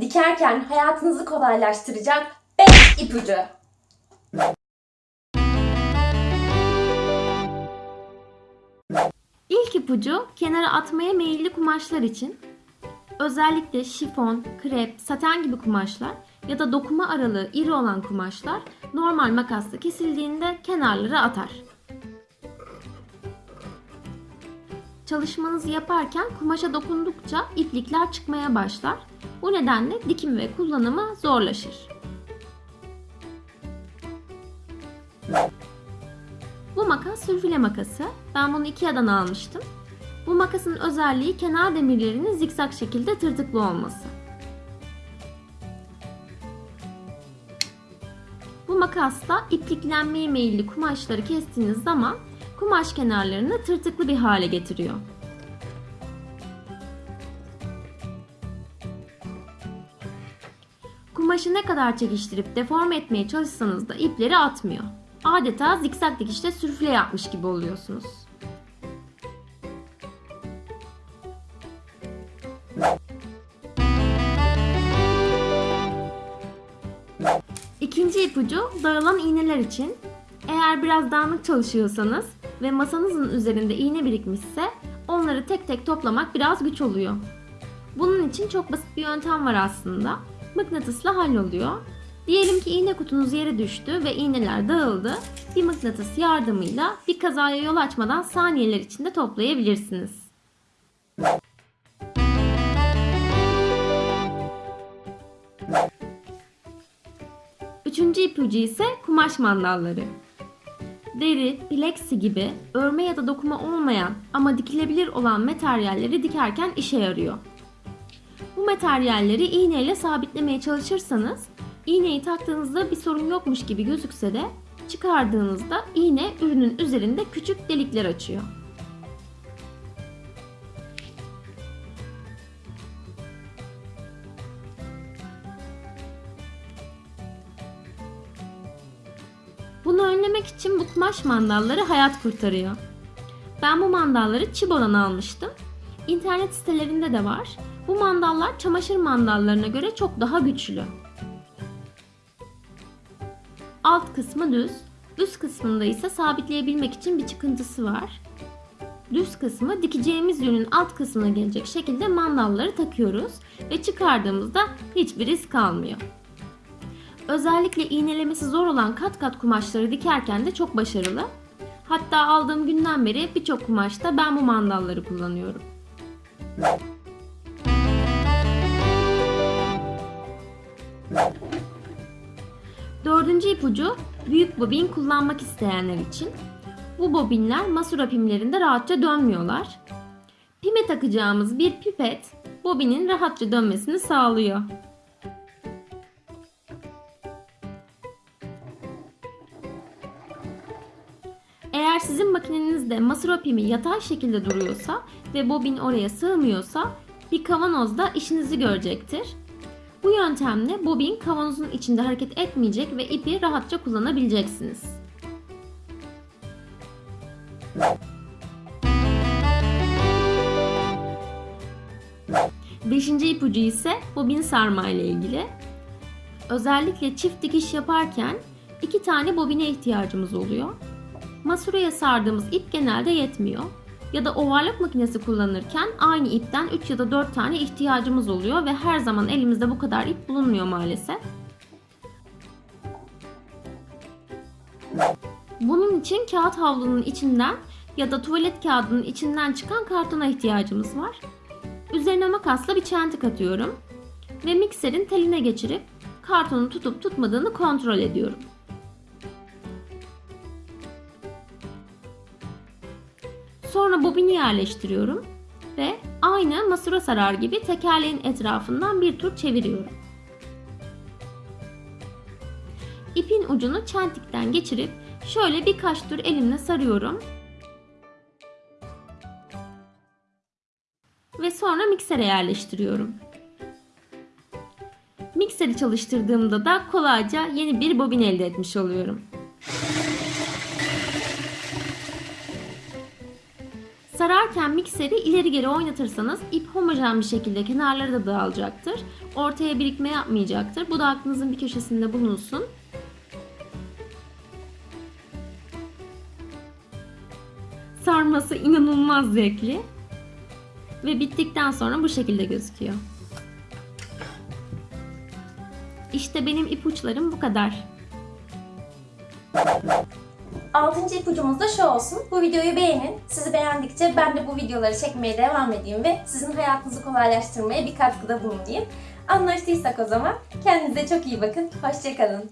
Dikerken hayatınızı kolaylaştıracak 5 ipucu. İlk ipucu kenara atmaya meyilli kumaşlar için. Özellikle şifon, krep, saten gibi kumaşlar ya da dokuma aralığı iri olan kumaşlar normal makasla kesildiğinde kenarları atar. Çalışmanızı yaparken kumaşa dokundukça iplikler çıkmaya başlar. Bu nedenle dikim ve kullanımı zorlaşır. Bu makas sürfile makası. Ben bunu Ikea'dan almıştım. Bu makasın özelliği kenar demirlerinin zikzak şekilde tırtıklı olması. Bu makasla ipliklenmeye meyilli kumaşları kestiğiniz zaman kumaş kenarlarını tırtıklı bir hale getiriyor. Kumaşı ne kadar çekiştirip deforme etmeye çalışsanız da ipleri atmıyor. Adeta zikzak dikişte sürfle yapmış gibi oluyorsunuz. İkinci ipucu dağılan iğneler için. Eğer biraz dağınık çalışıyorsanız ve masanızın üzerinde iğne birikmişse onları tek tek toplamak biraz güç oluyor. Bunun için çok basit bir yöntem var aslında. Mıknatısla halloluyor. Diyelim ki iğne kutunuz yere düştü ve iğneler dağıldı. Bir mıknatıs yardımıyla bir kazaya yol açmadan saniyeler içinde toplayabilirsiniz. Üçüncü ipucu ise kumaş mandalları. Deri, plexi gibi örme ya da dokuma olmayan ama dikilebilir olan materyalleri dikerken işe yarıyor. Bu materyalleri iğneyle sabitlemeye çalışırsanız iğneyi taktığınızda bir sorun yokmuş gibi gözükse de çıkardığınızda iğne ürünün üzerinde küçük delikler açıyor. Önlemek için bu kumaş mandalları hayat kurtarıyor. Ben bu mandalları Chibo'dan almıştım. İnternet sitelerinde de var. Bu mandallar çamaşır mandallarına göre çok daha güçlü. Alt kısmı düz, üst kısmında ise sabitleyebilmek için bir çıkıntısı var. Düz kısmı dikeceğimiz yünün alt kısmına gelecek şekilde mandalları takıyoruz ve çıkardığımızda hiçbir risk kalmıyor. Özellikle iğnelemesi zor olan kat kat kumaşları dikerken de çok başarılı. Hatta aldığım günden beri birçok kumaşta ben bu mandalları kullanıyorum. Dördüncü ipucu büyük bobin kullanmak isteyenler için. Bu bobinler masura pimlerinde rahatça dönmüyorlar. Pime takacağımız bir pipet bobinin rahatça dönmesini sağlıyor. Sizin makinenizde masura pimi yatay şekilde duruyorsa ve bobin oraya sığmıyorsa bir kavanozda işinizi görecektir. Bu yöntemle bobin kavanozun içinde hareket etmeyecek ve ipi rahatça kullanabileceksiniz. Beşinci ipucu ise bobin sarma ile ilgili. Özellikle çift dikiş yaparken iki tane bobine ihtiyacımız oluyor. Masuraya sardığımız ip genelde yetmiyor. Ya da ovarlık makinesi kullanırken aynı ipten 3 ya da 4 tane ihtiyacımız oluyor ve her zaman elimizde bu kadar ip bulunmuyor maalesef. Bunun için kağıt havlunun içinden ya da tuvalet kağıdının içinden çıkan kartona ihtiyacımız var. Üzerine makasla bir çentik atıyorum ve mikserin teline geçirip kartonu tutup tutmadığını kontrol ediyorum. Sonra bobini yerleştiriyorum ve aynı masura sarar gibi tekerleğin etrafından bir tur çeviriyorum. İpin ucunu çentikten geçirip şöyle birkaç tur elimle sarıyorum. Ve sonra miksere yerleştiriyorum. Mikseri çalıştırdığımda da kolayca yeni bir bobin elde etmiş oluyorum. Sararken mikseri ileri geri oynatırsanız ip homojen bir şekilde kenarları da dağılacaktır. Ortaya birikme yapmayacaktır. Bu da aklınızın bir köşesinde bulunsun. Sarması inanılmaz zevkli. Ve bittikten sonra bu şekilde gözüküyor. İşte benim ipuçlarım bu kadar. Altıncı ipucumuz da şu olsun. Bu videoyu beğenin. Sizi beğendikçe ben de bu videoları çekmeye devam edeyim ve sizin hayatınızı kolaylaştırmaya bir katkıda bulunayım. Anlaştıysak o zaman kendinize çok iyi bakın. Hoşçakalın.